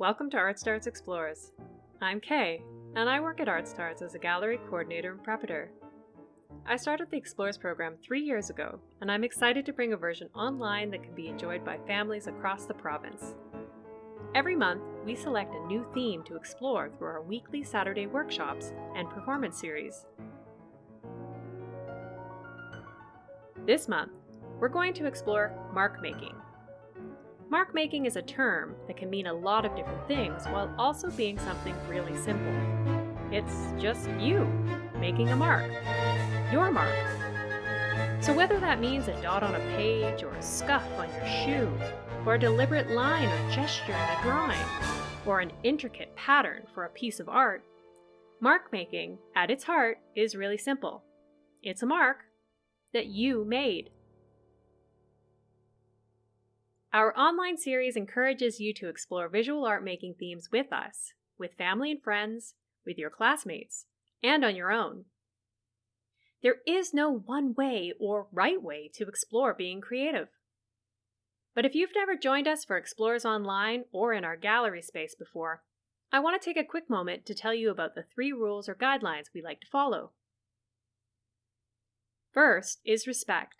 Welcome to Art Starts Explores. I'm Kay, and I work at Art Starts as a gallery coordinator and preparator. I started the Explores program three years ago, and I'm excited to bring a version online that can be enjoyed by families across the province. Every month, we select a new theme to explore through our weekly Saturday workshops and performance series. This month, we're going to explore mark making. Mark making is a term that can mean a lot of different things while also being something really simple. It's just you making a mark, your mark. So whether that means a dot on a page or a scuff on your shoe, or a deliberate line or gesture in a drawing, or an intricate pattern for a piece of art, mark making, at its heart, is really simple. It's a mark that you made. Our online series encourages you to explore visual art making themes with us, with family and friends, with your classmates, and on your own. There is no one way or right way to explore being creative. But if you've never joined us for Explorers Online or in our gallery space before, I want to take a quick moment to tell you about the three rules or guidelines we like to follow. First is respect.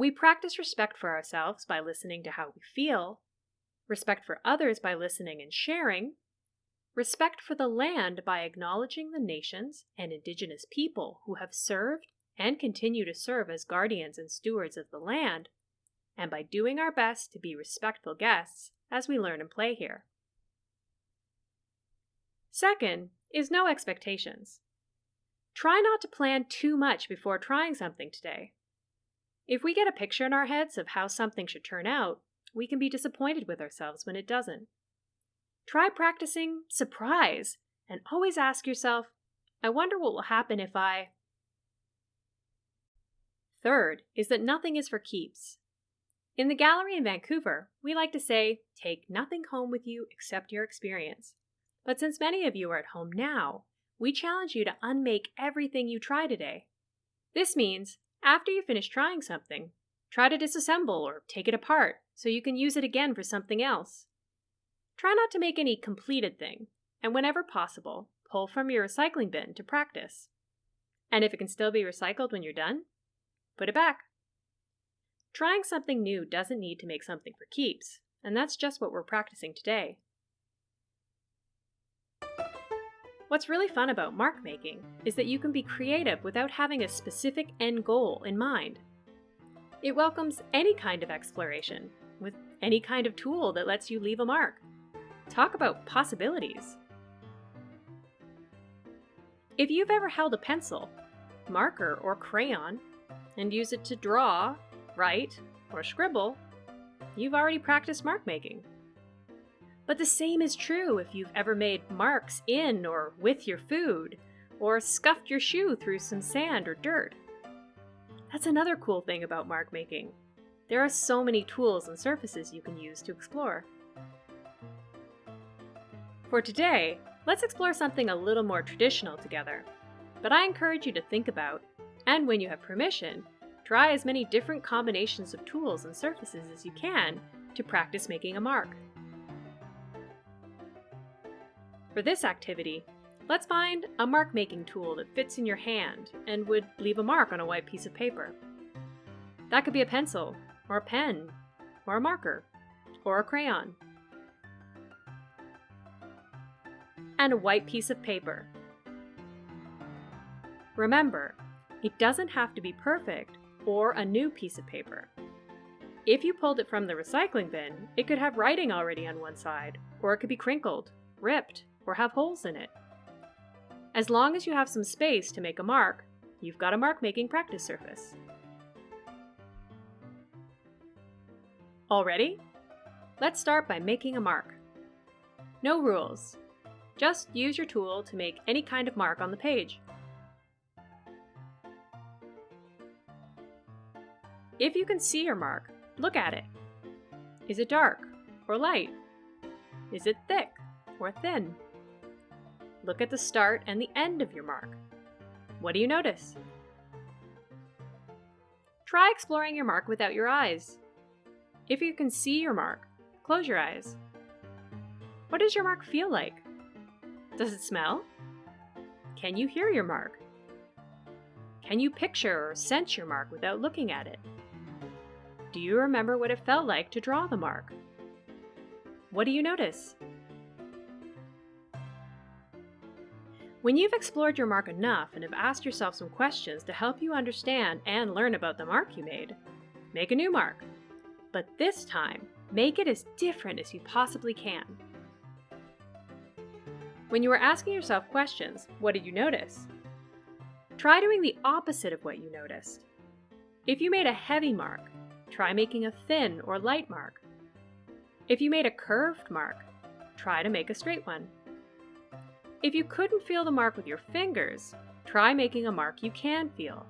We practice respect for ourselves by listening to how we feel, respect for others by listening and sharing, respect for the land by acknowledging the nations and indigenous people who have served and continue to serve as guardians and stewards of the land, and by doing our best to be respectful guests as we learn and play here. Second is no expectations. Try not to plan too much before trying something today. If we get a picture in our heads of how something should turn out, we can be disappointed with ourselves when it doesn't. Try practicing surprise and always ask yourself, I wonder what will happen if I. Third is that nothing is for keeps. In the gallery in Vancouver, we like to say, take nothing home with you except your experience. But since many of you are at home now, we challenge you to unmake everything you try today. This means after you finish trying something, try to disassemble or take it apart so you can use it again for something else. Try not to make any completed thing, and whenever possible, pull from your recycling bin to practice. And if it can still be recycled when you're done, put it back. Trying something new doesn't need to make something for keeps, and that's just what we're practicing today. What's really fun about mark making is that you can be creative without having a specific end goal in mind. It welcomes any kind of exploration, with any kind of tool that lets you leave a mark. Talk about possibilities. If you've ever held a pencil, marker, or crayon and used it to draw, write, or scribble, you've already practiced mark making. But the same is true if you've ever made marks in or with your food, or scuffed your shoe through some sand or dirt. That's another cool thing about mark making. There are so many tools and surfaces you can use to explore. For today, let's explore something a little more traditional together. But I encourage you to think about, and when you have permission, try as many different combinations of tools and surfaces as you can to practice making a mark. For this activity, let's find a mark making tool that fits in your hand and would leave a mark on a white piece of paper. That could be a pencil, or a pen, or a marker, or a crayon. And a white piece of paper. Remember, it doesn't have to be perfect or a new piece of paper. If you pulled it from the recycling bin, it could have writing already on one side, or it could be crinkled, ripped, or have holes in it. As long as you have some space to make a mark, you've got a mark making practice surface. All ready? Let's start by making a mark. No rules. Just use your tool to make any kind of mark on the page. If you can see your mark, look at it. Is it dark or light? Is it thick or thin? Look at the start and the end of your mark. What do you notice? Try exploring your mark without your eyes. If you can see your mark, close your eyes. What does your mark feel like? Does it smell? Can you hear your mark? Can you picture or sense your mark without looking at it? Do you remember what it felt like to draw the mark? What do you notice? When you've explored your mark enough and have asked yourself some questions to help you understand and learn about the mark you made, make a new mark. But this time, make it as different as you possibly can. When you were asking yourself questions, what did you notice? Try doing the opposite of what you noticed. If you made a heavy mark, try making a thin or light mark. If you made a curved mark, try to make a straight one. If you couldn't feel the mark with your fingers, try making a mark you can feel.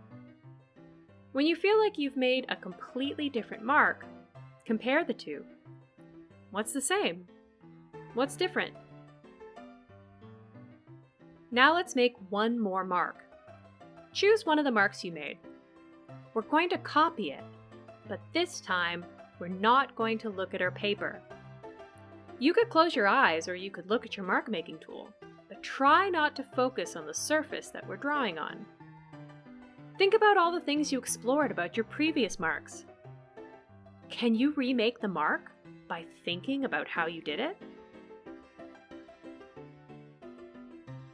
When you feel like you've made a completely different mark, compare the two. What's the same? What's different? Now let's make one more mark. Choose one of the marks you made. We're going to copy it, but this time we're not going to look at our paper. You could close your eyes or you could look at your mark making tool try not to focus on the surface that we're drawing on. Think about all the things you explored about your previous marks. Can you remake the mark by thinking about how you did it?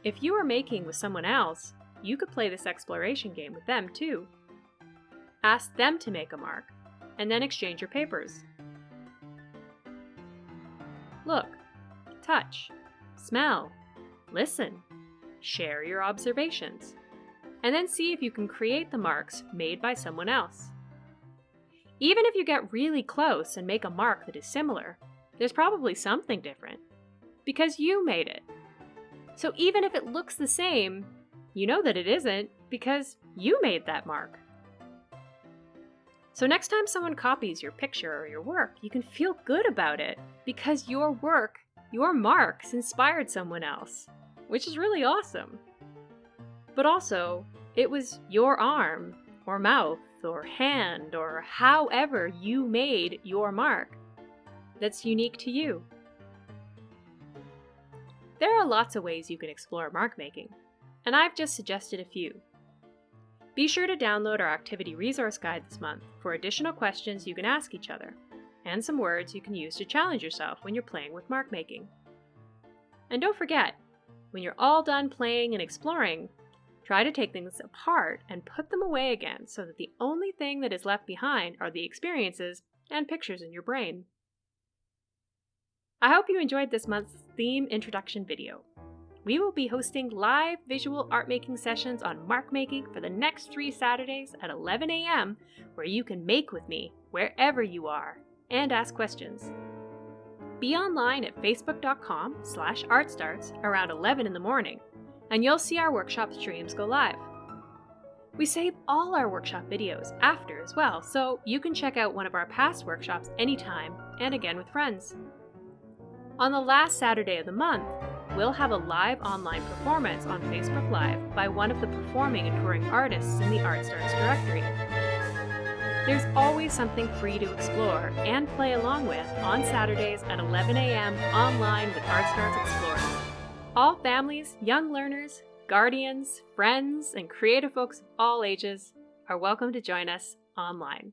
If you are making with someone else, you could play this exploration game with them too. Ask them to make a mark, and then exchange your papers. Look, touch, smell, Listen, share your observations, and then see if you can create the marks made by someone else. Even if you get really close and make a mark that is similar, there's probably something different, because you made it. So even if it looks the same, you know that it isn't because you made that mark. So next time someone copies your picture or your work, you can feel good about it because your work, your marks inspired someone else which is really awesome. But also, it was your arm, or mouth, or hand, or however you made your mark that's unique to you. There are lots of ways you can explore mark making, and I've just suggested a few. Be sure to download our activity resource guide this month for additional questions you can ask each other, and some words you can use to challenge yourself when you're playing with mark making. And don't forget, when you're all done playing and exploring, try to take things apart and put them away again so that the only thing that is left behind are the experiences and pictures in your brain. I hope you enjoyed this month's theme introduction video. We will be hosting live visual art making sessions on mark making for the next three Saturdays at 11 a.m. where you can make with me wherever you are and ask questions. Be online at facebook.com slash artstarts around 11 in the morning, and you'll see our workshop streams go live. We save all our workshop videos after as well, so you can check out one of our past workshops anytime and again with friends. On the last Saturday of the month, we'll have a live online performance on Facebook Live by one of the performing and touring artists in the ArtStarts directory. There's always something free to explore and play along with on Saturdays at 11 a.m. online with ArtStarts Explorers. All families, young learners, guardians, friends, and creative folks of all ages are welcome to join us online.